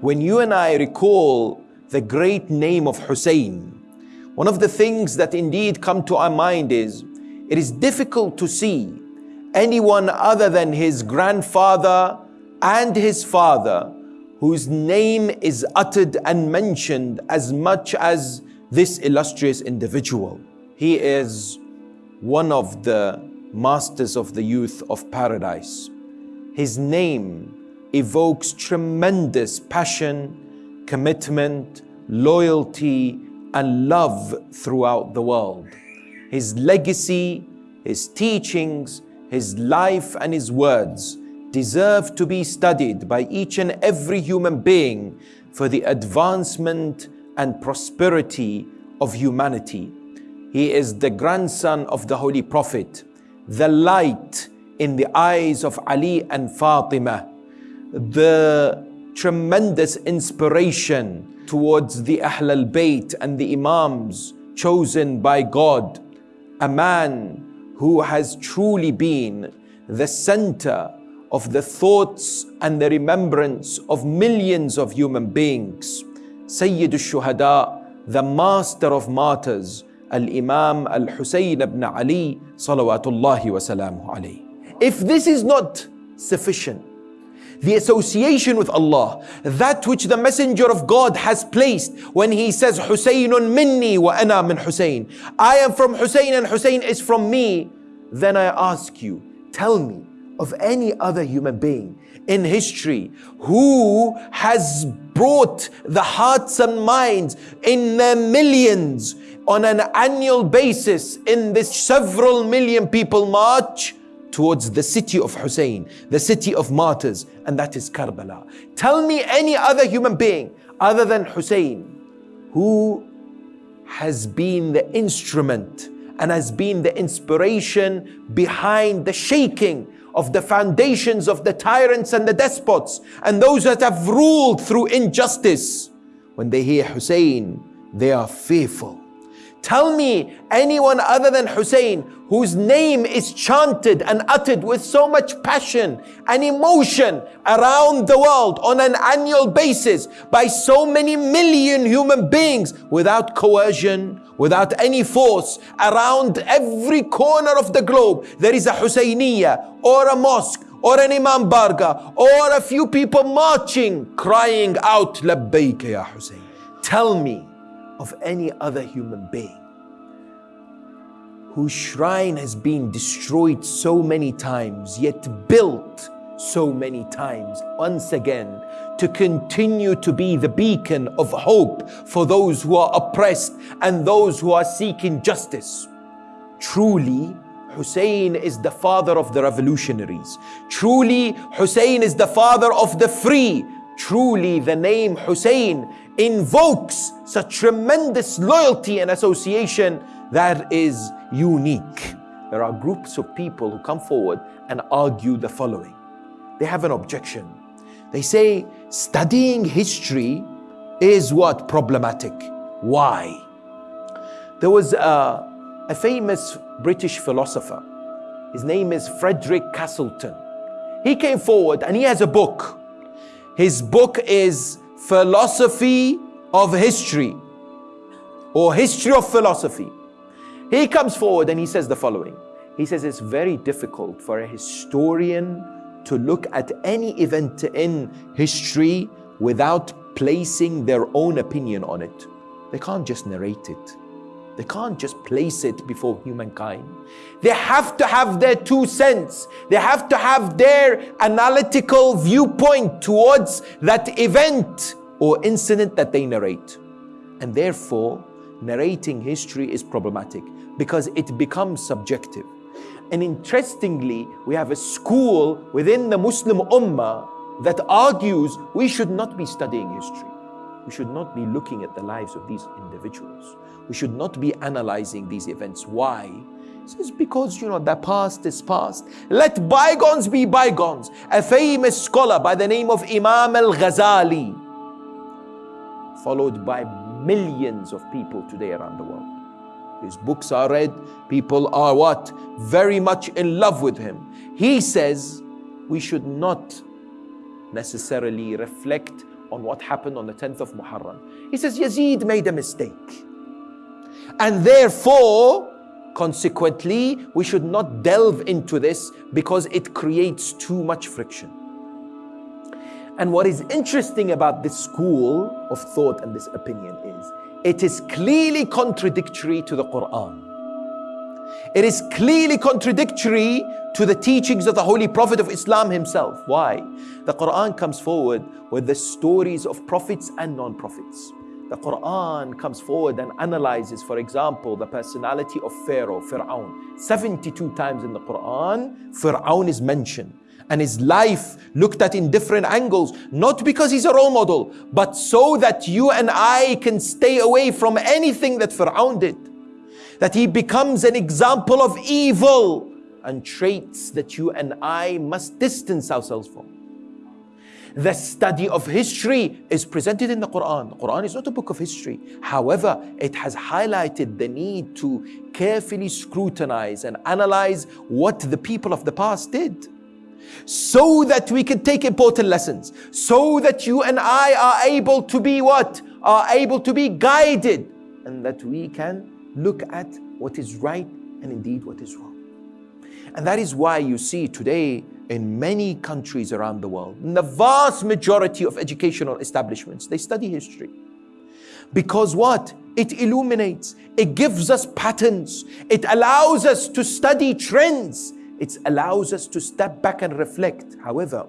When you and I recall the great name of Hussein, one of the things that indeed come to our mind is it is difficult to see anyone other than his grandfather and his father whose name is uttered and mentioned as much as this illustrious individual. He is one of the masters of the youth of paradise. His name evokes tremendous passion, commitment, loyalty, and love throughout the world. His legacy, his teachings, his life, and his words deserve to be studied by each and every human being for the advancement and prosperity of humanity. He is the grandson of the Holy Prophet, the light in the eyes of Ali and Fatima, the tremendous inspiration towards the Ahl al Bayt and the Imams chosen by God, a man who has truly been the center of the thoughts and the remembrance of millions of human beings. Sayyid al-Shuhada, the master of martyrs, Al-Imam Al-Husayn ibn Ali, salawatullahi wa salamu alayhi. If this is not sufficient, the association with Allah, that which the Messenger of God has placed when he says, Husaynun minni wa ana min Husayn. I am from Husayn and Husayn is from me. Then I ask you, tell me of any other human being in history who has brought the hearts and minds in their millions on an annual basis in this several million people march towards the city of Hussein, the city of martyrs, and that is Karbala. Tell me any other human being other than Hussein who has been the instrument and has been the inspiration behind the shaking of the foundations of the tyrants and the despots and those that have ruled through injustice. When they hear Hussein, they are fearful. Tell me anyone other than Hussein whose name is chanted and uttered with so much passion and emotion around the world on an annual basis by so many million human beings without coercion, without any force around every corner of the globe. There is a Husayniyah or a mosque or an Imam Barga or a few people marching, crying out, Labbayka ya Hussein. Tell me of any other human being whose shrine has been destroyed so many times, yet built so many times once again to continue to be the beacon of hope for those who are oppressed and those who are seeking justice. Truly, Hussein is the father of the revolutionaries. Truly, Hussein is the father of the free. Truly, the name Hussein invokes such tremendous loyalty and association that is unique. There are groups of people who come forward and argue the following. They have an objection. They say studying history is what? Problematic. Why? There was a, a famous British philosopher. His name is Frederick Copleston. He came forward and he has a book. His book is Philosophy of History or History of Philosophy. He comes forward and he says the following. He says it's very difficult for a historian to look at any event in history without placing their own opinion on it. They can't just narrate it. They can't just place it before humankind. They have to have their two cents. They have to have their analytical viewpoint towards that event or incident that they narrate. And therefore, narrating history is problematic because it becomes subjective. And interestingly, we have a school within the Muslim Ummah that argues we should not be studying history. We should not be looking at the lives of these individuals. We should not be analyzing these events. Why? It's because, you know, the past is past. Let bygones be bygones. A famous scholar by the name of Imam al-Ghazali, followed by millions of people today around the world. His books are read. People are what? Very much in love with him. He says we should not necessarily reflect on what happened on the 10th of Muharram. He says Yazid made a mistake. And therefore, consequently, we should not delve into this because it creates too much friction. And what is interesting about this school of thought and this opinion is it is clearly contradictory to the Quran. It is clearly contradictory to the teachings of the Holy Prophet of Islam himself. Why? The Quran comes forward with the stories of prophets and non prophets. The Quran comes forward and analyzes, for example, the personality of Pharaoh, Fir'aun. 72 times in the Quran, Fir'aun is mentioned and his life looked at in different angles, not because he's a role model, but so that you and I can stay away from anything that Fir'aun did. That he becomes an example of evil and traits that you and I must distance ourselves from. The study of history is presented in the Quran. The Quran is not a book of history. However, it has highlighted the need to carefully scrutinize and analyze what the people of the past did so that we can take important lessons, so that you and I are able to be what? Are able to be guided, and that we can look at what is right and indeed what is wrong. And that is why you see today in many countries around the world, in the vast majority of educational establishments, they study history. Because what? It illuminates, it gives us patterns, it allows us to study trends, it allows us to step back and reflect. However,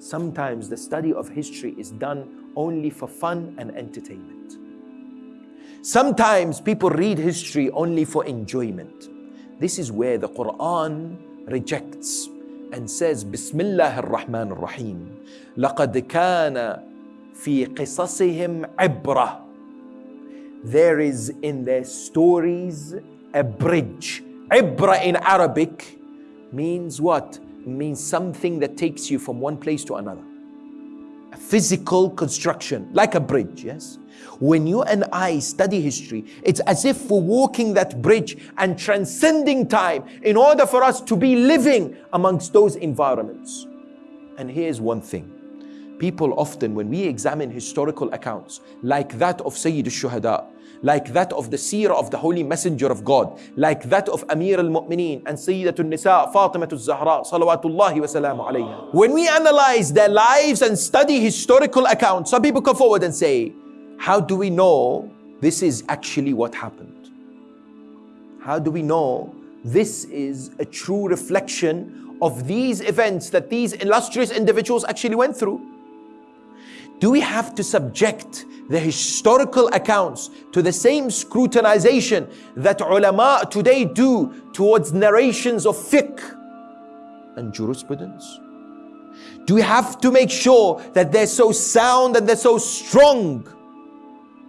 sometimes the study of history is done only for fun and entertainment. Sometimes people read history only for enjoyment. This is where the Quran rejects and says, Bismillah ar-Rahman ar-Rahim. لقد كان في قصصهم عبرة. There is in their stories a bridge. Ibra in Arabic means what? It means something that takes you from one place to another. Physical construction, like a bridge, yes? When you and I study history, it's as if we're walking that bridge and transcending time in order for us to be living amongst those environments. And here's one thing people often, when we examine historical accounts like that of Sayyid al-Shuhada, like that of the seerah of the Holy Messenger of God, like that of Amir al-Mu'mineen and Sayyidatul Nisa, Fatima al-Zahra, salawatullahi wa salamu alayha. When we analyze their lives and study historical accounts, some people come forward and say, how do we know this is actually what happened? How do we know this is a true reflection of these events that these illustrious individuals actually went through? Do we have to subject the historical accounts to the same scrutinization that ulama today do towards narrations of fiqh and jurisprudence? Do we have to make sure that they're so sound and they're so strong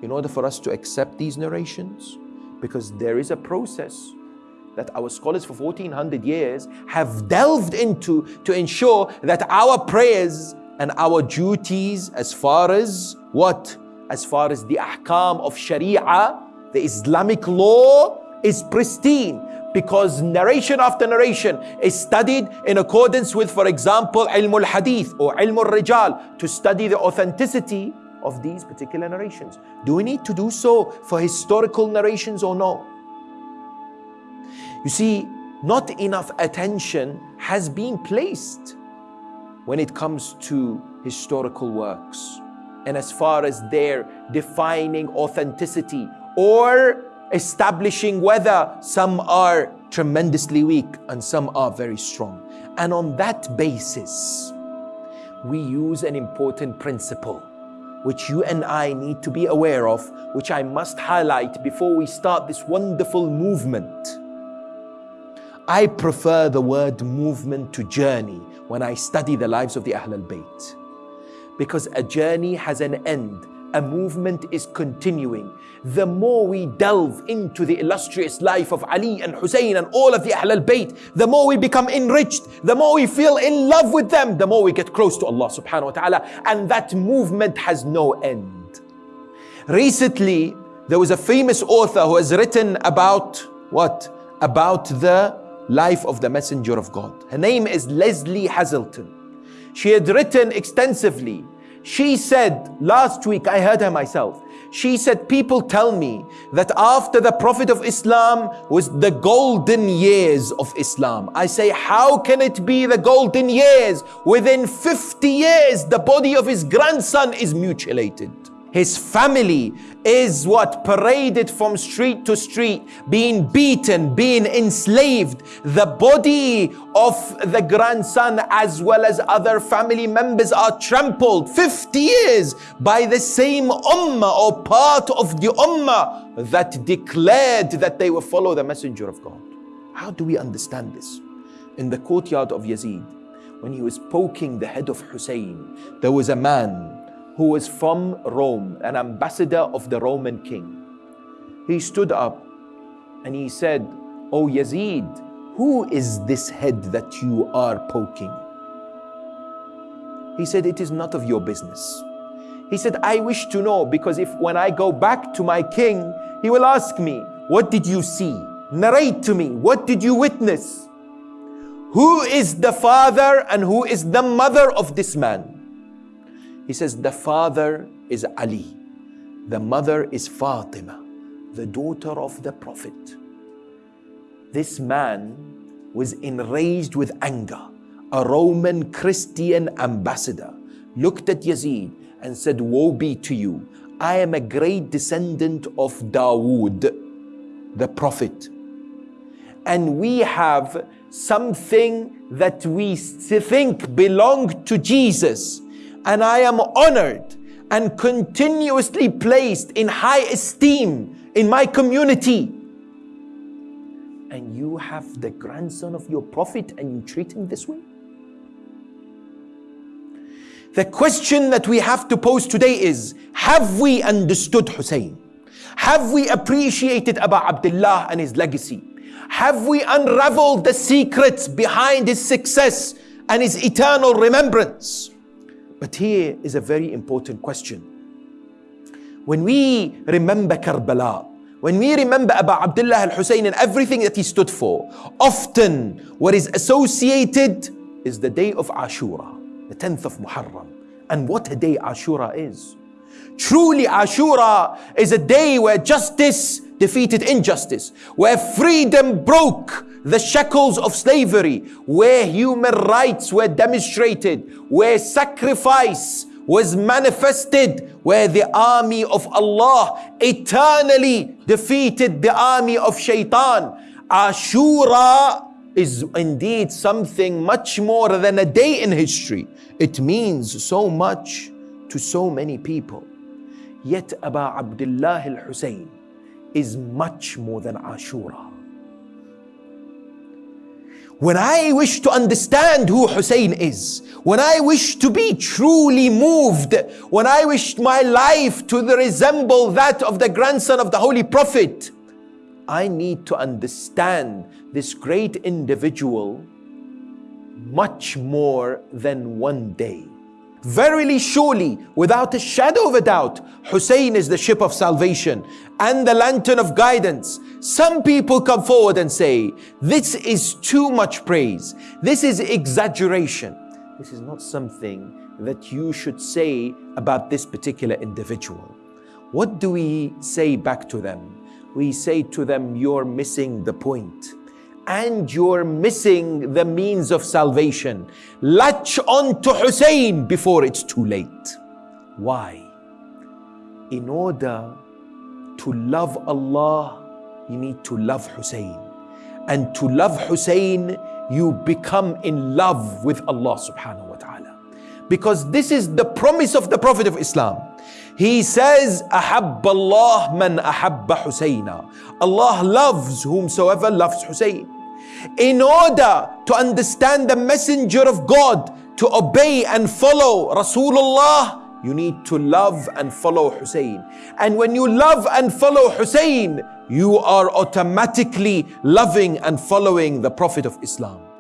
in order for us to accept these narrations? Because there is a process that our scholars for 1400 years have delved into to ensure that our prayers and our duties as far as what? as far as the ahkam of Sharia, the Islamic law is pristine because narration after narration is studied in accordance with, for example, ilm al-hadith or ilm al-rijal to study the authenticity of these particular narrations. Do we need to do so for historical narrations or no? You see, not enough attention has been placed when it comes to historical works and as far as their defining authenticity or establishing whether some are tremendously weak and some are very strong. And on that basis, we use an important principle which you and I need to be aware of, which I must highlight before we start this wonderful movement. I prefer the word movement to journey when I study the lives of the Ahl al-Bayt because a journey has an end. A movement is continuing. The more we delve into the illustrious life of Ali and Hussein and all of the Ahl al-Bayt, the more we become enriched, the more we feel in love with them, the more we get close to Allah subhanahu wa ta'ala. And that movement has no end. Recently, there was a famous author who has written about what? About the life of the Messenger of God. Her name is Lesley Hazleton. She had written extensively She said, last week I heard her myself. She said, People tell me that after the Prophet of Islam was the golden years of Islam. I say, How can it be the golden years? Within 50 years, the body of his grandson is mutilated. His family is what paraded from street to street, being beaten, being enslaved. The body of the grandson, as well as other family members, are trampled 50 years by the same ummah or part of the ummah that declared that they will follow the messenger of God. How do we understand this? In the courtyard of Yazid, when he was poking the head of Hussein, there was a man who was from Rome, an ambassador of the Roman king. He stood up and he said, O Yazid, who is this head that you are poking? He said, It is not of your business. He said, I wish to know because if when I go back to my king, he will ask me, What did you see? Narrate to me, what did you witness? Who is the father and who is the mother of this man? He says, The father is Ali, the mother is Fatima, the daughter of the Prophet. This man was enraged with anger. A Roman Christian ambassador looked at Yazid and said, Woe be to you. I am a great descendant of Dawood, the Prophet. And we have something that we think belonged to Jesus and I am honored and continuously placed in high esteem in my community. And you have the grandson of your prophet and you treat him this way? The question that we have to pose today is Have we understood Hussein? Have we appreciated Abu Abdullah and his legacy? Have we unraveled the secrets behind his success and his eternal remembrance? But here is a very important question. When we remember Karbala, when we remember Abu Abdullah al-Hussein and everything that he stood for, often what is associated is the day of Ashura, the 10th of Muharram. And what a day Ashura is. Truly Ashura is a day where justice defeated injustice, where freedom broke the shackles of slavery, where human rights were demonstrated, where sacrifice was manifested, where the army of Allah eternally defeated the army of shaitan. Ashura is indeed something much more than a day in history. It means so much to so many people. Yet Abu Abdullah al-Hussein is much more than Ashura. When I wish to understand who Hussein is, when I wish to be truly moved, when I wish my life to resemble that of the grandson of the Holy Prophet, I need to understand this great individual much more than one day. Verily, surely, without a shadow of a doubt, Hussein is the ship of salvation and the lantern of guidance. Some people come forward and say, This is too much praise. This is exaggeration. This is not something that you should say about this particular individual. What do we say back to them? We say to them, You're missing the point and you're missing the means of salvation. Latch on to Hussein before it's too late. Why? In order to love Allah, you need to love Hussein. And to love Hussein, you become in love with Allah subhanahu wa ta'ala. Because this is the promise of the Prophet of Islam. He says, أحب الله من أحب حسينا. Allah loves whomsoever loves Hussein. In order to understand the messenger of God, to obey and follow Rasulullah, you need to love and follow Hussein. And when you love and follow Hussein, you are automatically loving and following the Prophet of Islam.